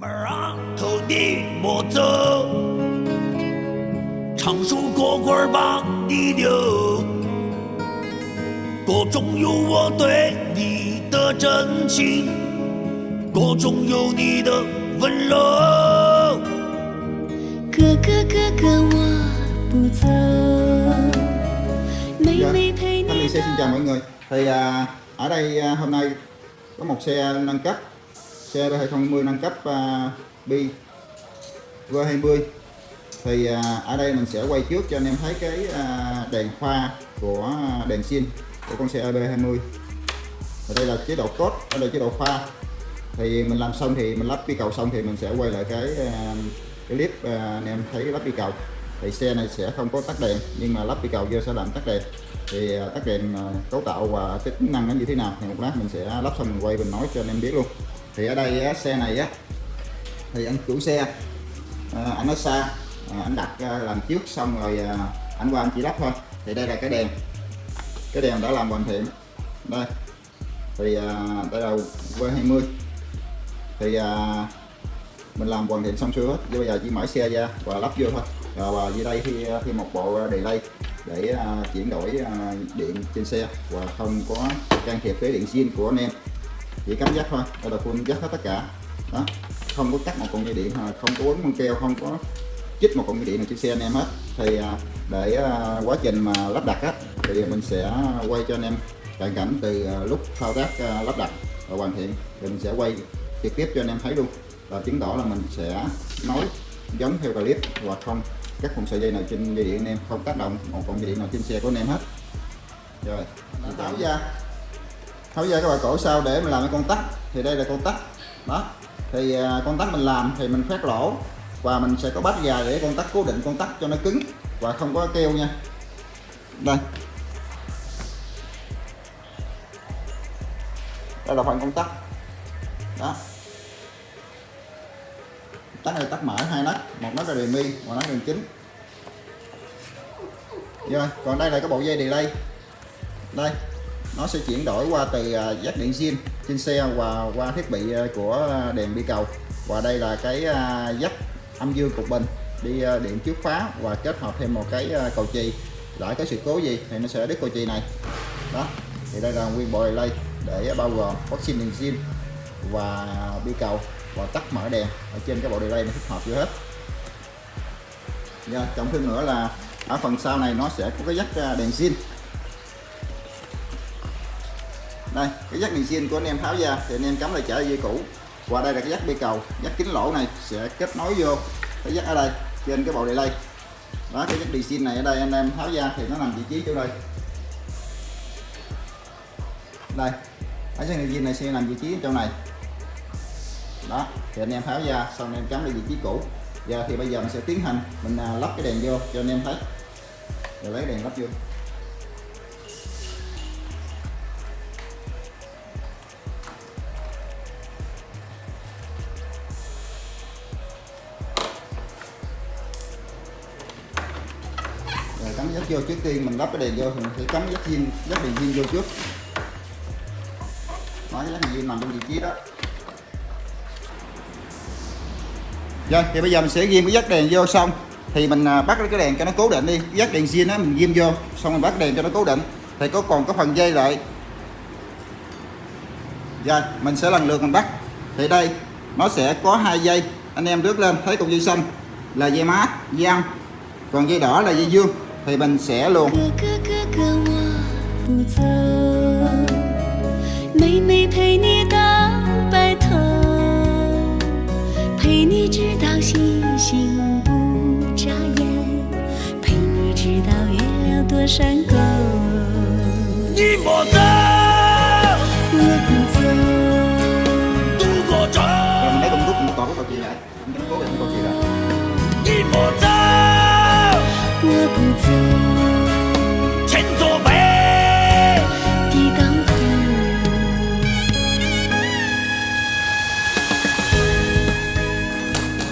儿头的莫走，常说过棍儿把你留，歌中有我对你的真情，歌中有你的温柔。哥哥哥哥，我不走，妹Dạ, 妹陪 Thanh Liên 你 xe xin chào mọi người thì à, ở đây à, hôm nay có một xe nâng cấp xe 2020 nâng cấp à, bi V20 thì à, ở đây mình sẽ quay trước cho anh em thấy cái à, đèn pha của đèn xin của con xe EB20 ở đây là chế độ cốt, ở đây chế độ pha. Thì mình làm xong thì mình lắp bi cầu xong thì mình sẽ quay lại cái cái clip anh em thấy lắp bi cầu. Thì xe này sẽ không có tắt đèn nhưng mà lắp bi cầu vô sẽ làm tắt đèn. Thì tắt đèn cấu tạo và tính năng nó như thế nào thì một lát mình sẽ lắp xong mình quay mình nói cho anh em biết luôn thì ở đây xe này á thì anh chủ xe à, anh ở xa à, anh đặt à, làm trước xong rồi anh qua anh chỉ lắp thôi. Thì đây là cái đèn cái đèn đã làm hoàn thiện. Đây thì à, đây là V20 thì mình làm hoàn thiện xong xuôi hết. Bây giờ chỉ mở xe ra và lắp vô thôi. Rồi và dưới đây thì khi một bộ delay để chuyển đổi điện trên xe. Và không có can thiệp cái điện zin của anh em chỉ cắm dắt thôi. Đây là full dắt hết tất cả. Đó. Không có cắt một con dây điện không có uốn băng keo không có chích một con dây điện nào trên xe anh em hết. Thì à, để à, quá trình mà lắp đặt á thì mình sẽ quay cho anh em cận cảnh từ à, lúc thao tác lắp đặt và hoàn thiện. Thì mình sẽ quay trực tiếp cho anh em thấy luôn. Và chứng tỏ là mình sẽ nói giống theo clip và không cắt một sợi dây nào trên dây điện anh em không tác động một con dây điện nào trên xe của anh em hết. Rồi tháo ra tháo ra cái bạn cổ sau để mình làm cái con tắc thì đây là con tắc đó. Thì à, con tắc mình làm thì mình khoét lỗ và mình sẽ có bát dài để con tắc cố định con tắc cho nó cứng và không có keo nha. Đây. Đây là phần con tắc đó. Tắt này tắt mở hai nấc một nấc là đề mi, một nấc đường đèn chính. Rồi còn đây là cái bộ dây delay. Đây nó sẽ chuyển đổi qua từ à, giác điện zin trên xe và qua thiết bị à, của à, đèn bi cầu. Và đây là cái dắt âm dương cục bình đi điện trước khóa và kết hợp thêm một cái cầu chì. Lại có sự cố gì thì nó sẽ đứt cầu chì này. Đó thì đây là nguyên bộ delay để bao gồm vaccine đèn zin và bi cầu và tắt mở đèn ở trên cái bộ delay nó thích hợp chưa hết. Rồi, trọng thêm nữa là ở phần sau này nó sẽ có cái dắt đèn zin đây, cái dắt đèn zin của anh em tháo ra thì anh em cắm lại trở dây cũ. Và đây là cái dắt bi cầu dắt kính lỗ này sẽ kết nối vô cái dắt ở đây, trên cái bộ delay đó, cái dắt đèn zin này ở đây anh em tháo ra thì nó nằm vị trí chỗ đây. Đây ở dắt đèn zin này sẽ nằm vị trí chỗ này. Đó, thì anh em tháo ra xong anh em cắm lại vị trí cũ. Giờ thì bây giờ mình sẽ tiến hành, mình à, lắp cái đèn vô cho anh em thấy. Rồi lấy đèn lắp vô. Vô trước tiên mình lắp cái đèn vô thì mình sẽ cắm dắt zin dắt đèn zin vô trước. Nói dắt đèn zin nằm trong vị trí đó. Rồi thì bây giờ mình sẽ ghim cái dắt đèn vô xong. Thì mình à, bắt cái đèn cho nó cố định đi. Dắt đèn zin á mình ghim vô xong mình bắt đèn cho nó cố định. Thì có còn có phần dây lại. Rồi mình sẽ lần lượt mình bắt. Thì đây nó sẽ có hai dây. Anh em rước lên thấy cục dây xanh là dây má, dây âm còn dây đỏ là dây dương. thì mình sẽ luồn 哥哥哥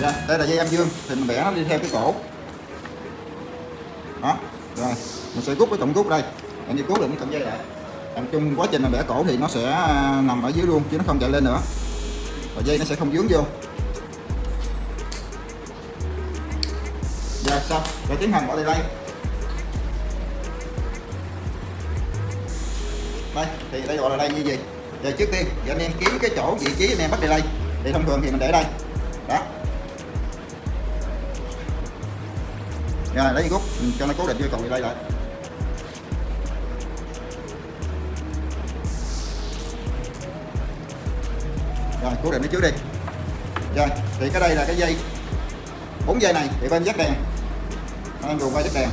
Dạ, đây là dây âm dương thì mình vẽ nó đi theo cái cổ. Đó rồi mình sẽ rút cái cọng rút đây. Anh như cố được cái cọng dây lại. Làm chung quá trình mà vẽ cổ thì nó sẽ à, nằm ở dưới luôn chứ nó không chạy lên nữa. Và dây nó sẽ không dướng vô. Rồi xong. Rồi tiến hành bỏ đi đây. Đây, thì đây gọi là đây như gì giờ trước tiên thì anh em kiếm cái chỗ vị trí anh em bắt delay. Thì thông thường thì mình để đây. Đó. Rồi, lấy rút cho nó cố định vô cầu delay lại. Rồi, cố định nó trước đi. Rồi, thì cái đây là cái dây. Bốn dây này, thì bên dắt đèn. Anh dùng qua dắt đèn.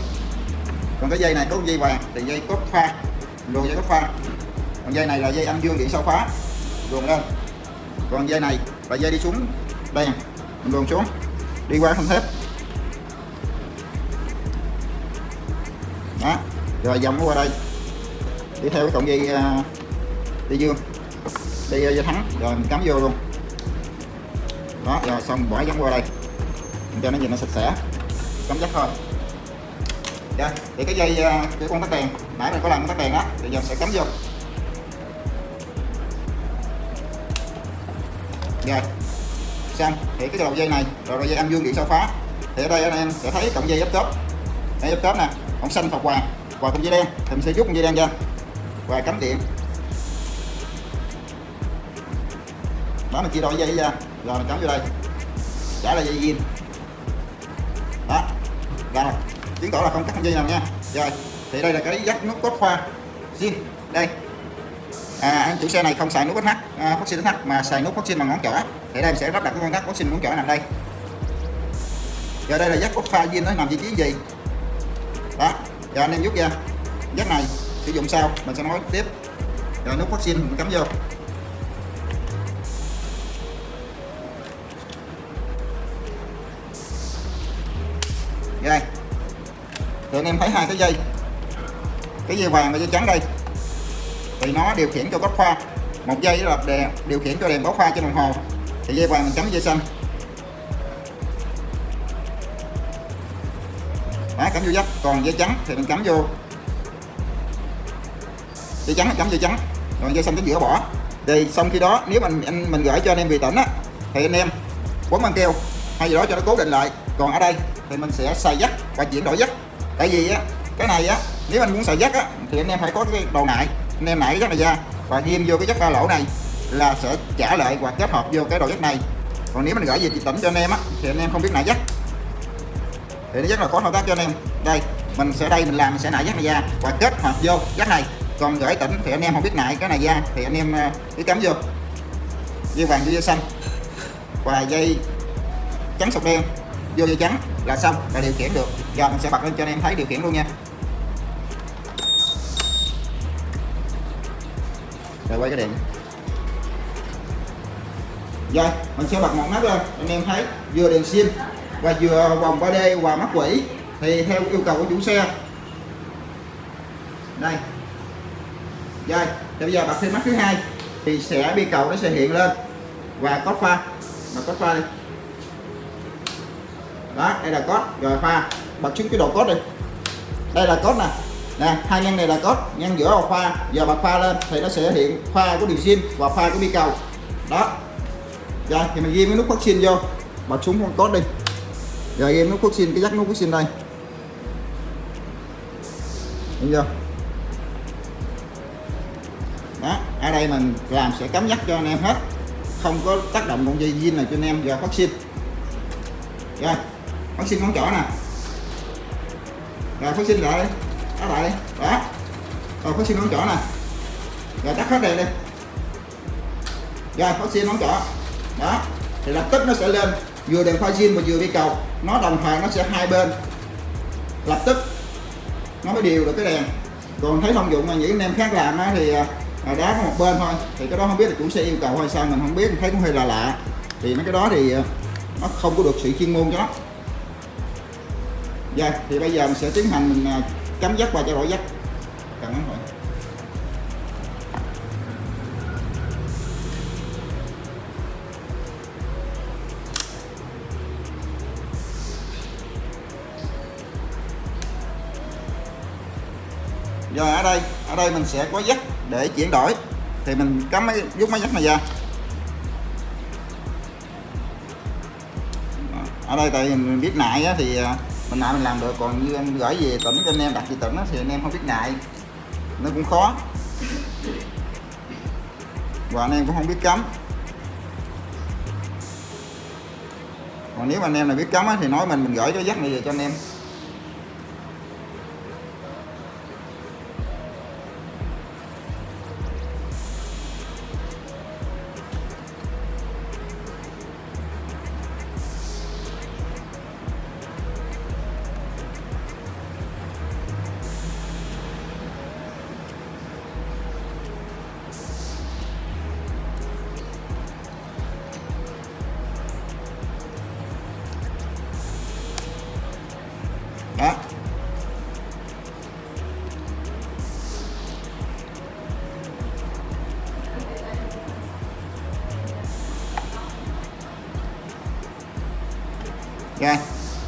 Còn cái dây này có dây vàng, thì dây cốt pha luôn dây cốt pha còn dây này là dây âm dương điện sau khóa luồn lên. Còn dây này là dây đi xuống đèn. Mình luồn xuống. Đi qua không thép đó. Rồi dòng nó qua đây. Đi theo cái cọng dây uh, dây dương. Dây dây thắng. Rồi mình cắm vô luôn. Đó rồi xong bỏ giống qua đây. Mình cho nó nhìn nó sạch sẽ. Cắm chắc thôi rồi thì cái dây à, cái con tắt đèn, nãy mình có làm con tắt đèn á, thì giờ sẽ cắm vô. Rồi xong, thì cái đầu dây này, rồi đầu dây âm dương điện sao phá thì ở đây anh em sẽ thấy cọng dây giáp top dây giáp top nè còn xanh hoặc hoàng và con dây đen, thì mình sẽ rút con dây đen ra, và cắm điện. Đó, mình chia đôi dây ra rồi mình cắm vô đây. Trả là dây zin đó, rồi chứng tỏ là không cắt dây nào nha. Rồi thì đây là cái dắt nút cốt khoa. Zin đây. À, anh chủ xe này không xài nút SH à, phát sinh SH mà xài nút phát sinh bằng ngón trỏ. Thì đây mình sẽ lắp đặt cái con tắc phát sinh ngón trỏ nằm đây. Giờ đây là dắt cốt pha zin nó nằm vị trí gì? Đó giờ anh em rút ra. Dắt này sử dụng sau mình sẽ nói tiếp. Rồi nút phát sinh mình cắm vô. Anh em thấy hai cái dây. Cái dây vàng và dây trắng đây. Thì nó điều khiển cho góc pha một dây là đèn điều khiển cho đèn báo pha trên đồng hồ. Thì dây vàng mình trắng dây xanh. Đó cắm vô dắt, còn dây trắng thì mình cắm vô. Dây trắng cắm dây trắng. Còn dây xanh cái giữa bỏ. Thì xong khi đó, nếu mình, anh, mình gửi cho anh em về tỉnh á, thì anh em quấn băng keo hay gì đó cho nó cố định lại. Còn ở đây thì mình sẽ xài dắt và chuyển đổi dắt tại vì á, cái này á, nếu anh muốn xài dắt á, thì anh em phải có cái đầu nại anh em nại cái dắt này ra, và ghim vô cái dắt ba lỗ này là sẽ trả lại hoặc kết hợp vô cái đầu dắt này. Còn nếu mình gửi về chị tỉnh cho anh em á, thì anh em không biết nại dắt. Thì nó rất là khó thao tác cho anh em. Đây, mình sẽ đây mình làm, mình sẽ nại dắt này ra và kết hợp vô dắt này. Còn gửi tỉnh thì anh em không biết nại cái này ra, thì anh em ờ, cứ cắm vô. Dây vàng, dây xanh. Và dây trắng sọc đen, vô dây trắng là xong, là điều khiển được giờ mình sẽ bật lên cho anh em thấy điều khiển luôn nha. Rồi, quay cái điện rồi, mình sẽ bật một mắt lên, anh em thấy, vừa đèn sim, và vừa vòng 3D và mắt quỷ, thì theo yêu cầu của chủ xe. Đây. Rồi, thì bây giờ bật thêm mắt thứ hai, thì sẽ bi cầu nó sẽ hiện lên. Và có pha. Mà có pha đi. Đó, đây là cốt rồi pha bật xuống cái độ cốt đi. Đây là cốt nè. Nè, hai ngăn này là cốt ngăn giữa là pha. Giờ bật pha lên thì nó sẽ hiện pha của điều sim và pha của bi cầu. Đó. Rồi, thì mình ghi cái nút phát xin vô. Bật xuống con cốt đi. Rồi, ghi nút phát xin cái dắt nút phát xin đây. Đúng chưa? Đó, ở đây mình làm sẽ cắm dắt cho anh em hết. Không có tác động con dây zin này cho anh em. Giờ phát xin rồi, phát sinh con chỗ nè rồi phát sinh lại đi. Tắt lại đi. Đó. Rồi phát sinh ngón trỏ nè. Rồi tắt hết đèn đi. Rồi phát sinh ngón trỏ. Đó. Thì lập tức nó sẽ lên. Vừa đèn pha zin và vừa đi cầu. Nó đồng thời nó sẽ hai bên. Lập tức nó mới điều được cái đèn. Còn thấy thông dụng mà những anh em khác làm á, thì à, đá có một bên thôi. Thì cái đó không biết là chủ xe yêu cầu hay sao mình không biết. Mình thấy cũng hơi là lạ. Thì mấy cái đó thì à, nó không có được sự chuyên môn cho nó Dạ, thì bây giờ mình sẽ tiến hành mình à, cắm dắt và trao đổi dắt. Cảm ơn mọi rồi ở đây ở đây mình sẽ có dắt để chuyển đổi. Thì mình cắm mấy rút máy dắt này ra. Ở đây tại mình biết nại á, thì à, mình lại mình làm được, còn như anh gửi về tỉnh cho anh em, đặt về tỉnh đó thì anh em không biết ngại. Nó cũng khó. Và anh em cũng không biết cấm. Còn nếu mà anh em là biết cấm thì nói mình mình gửi cái dắt này về cho anh em.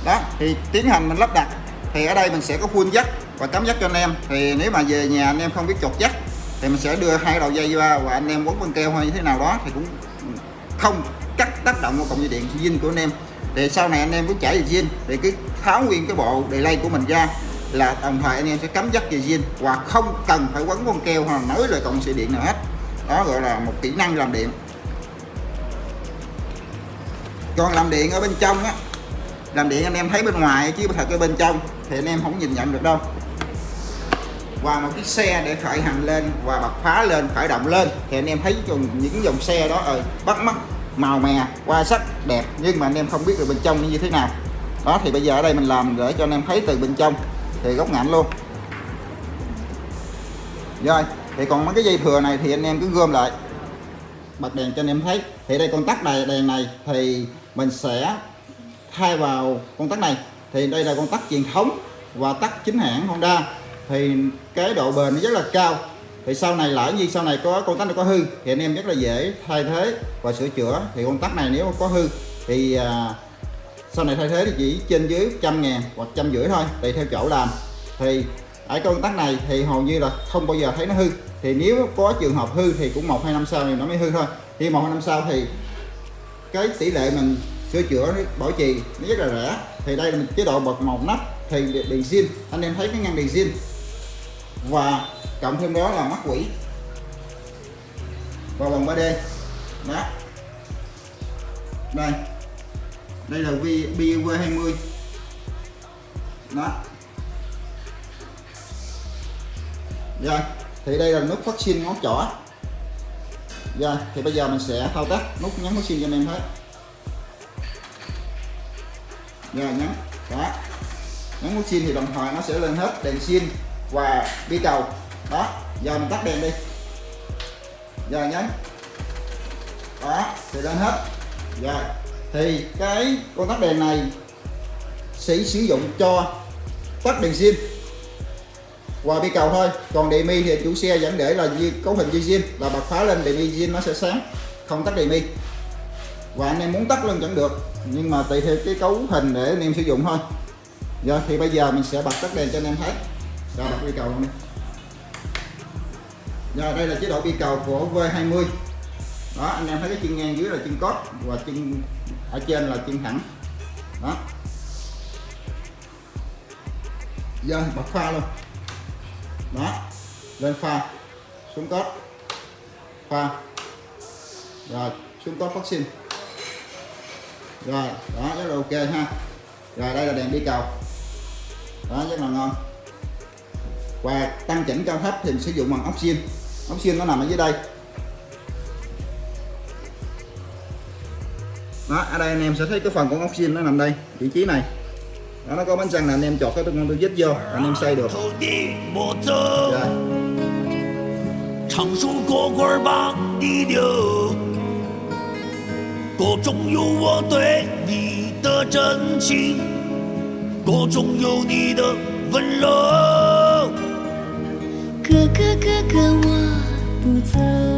Đó, thì tiến hành mình lắp đặt. Thì ở đây mình sẽ có full dắt và cắm dắt cho anh em. Thì nếu mà về nhà anh em không biết chột dắt thì mình sẽ đưa hai đầu dây ra và anh em quấn băng keo hay như thế nào đó thì cũng không cắt tác động vào cổng dây điện zin của anh em. Thì sau này anh em muốn chảy về zin. Thì cứ tháo nguyên cái bộ delay của mình ra là đồng thời anh em sẽ cắm dắt về zin và không cần phải quấn băng keo hoặc nới nối lại cổng dây điện nào hết. Đó gọi là một kỹ năng làm điện. Còn làm điện ở bên trong á làm điện anh em thấy bên ngoài chứ thật cái bên trong thì anh em không nhìn nhận được đâu. Và một chiếc xe để khởi hành lên và bật phá lên, khởi động lên thì anh em thấy những dòng xe đó ơi bắt mắt, màu mè qua sắc, đẹp nhưng mà anh em không biết được bên trong như thế nào. Đó, thì bây giờ ở đây mình làm để cho anh em thấy từ bên trong thì góc ngạnh luôn. Rồi, thì còn mấy cái dây thừa này thì anh em cứ gom lại. Bật đèn cho anh em thấy. Thì đây, con tắt đèn này thì mình sẽ thay vào con tắc này thì đây là con tắc truyền thống và tắc chính hãng Honda. Thì cái độ bền nó rất là cao. Thì sau này lỡ như sau này có con tắc này có hư thì anh em rất là dễ thay thế và sửa chữa. Thì con tắc này nếu có hư thì à, sau này thay thế thì chỉ trên dưới trăm ngàn hoặc trăm rưỡi thôi tùy theo chỗ làm. Thì ở con tắc này thì hầu như là không bao giờ thấy nó hư. Thì nếu có trường hợp hư thì cũng một hai năm sau thì nó mới hư thôi. Khi một hai năm sau thì cái tỷ lệ mình sửa chữa bảo trì, nó rất là rẻ. Thì đây là chế độ bật một nắp, thì đèn zin. Anh em thấy cái ngăn đèn zin. Và cộng thêm đó là mắt quỷ. Và vòng 3D đó. Đây. Đây là BUV 20 đó. Rồi. Thì đây là nút phát sinh ngón trỏ. Rồi. Thì bây giờ mình sẽ thao tác nút nhấn phát sinh cho anh em thấy rồi nhấn đó. Nhấn nút xin thì đồng thời nó sẽ lên hết đèn xin và bi cầu. Đó. Giờ mình tắt đèn đi. Giờ nhấn đó, thì lên hết. Rồi. Thì cái con tắt đèn này sẽ sử dụng cho tắt đèn zin và bi cầu thôi. Còn đề mi thì chủ xe vẫn để là cấu hình dây zin là bật phá lên đề mi zin nó sẽ sáng, không tắt đề mi và anh em muốn tắt lên vẫn được, nhưng mà tùy theo cái cấu hình để anh em sử dụng thôi. Rồi thì bây giờ mình sẽ bật tắt đèn cho anh em thấy. Rồi, bật bi cầu luôn đi. Rồi đây là chế độ bi cầu của V20 đó, anh em thấy cái chân ngang dưới là chân cốt và chân ở trên là chân thẳng. Đó. Giờ bật pha luôn. Đó, lên pha, xuống cốt. Pha. Rồi, xuống cốt phát rồi đó rất là ok ha. Rồi đây là đèn đi cầu. Đó rất là ngon. Và tăng chỉnh cao thấp thì sử dụng bằng ốc xiên ốc xiên nó nằm ở dưới đây. Đó ở đây anh em sẽ thấy cái phần của ốc xiên nó nằm đây vị trí này. Đó nó có bánh răng là anh em chọt cái tôi tôi dứt vô anh em xây được. Rồi. 歌中有我对你的真情，歌中有你的温柔。哥哥哥哥，我不走。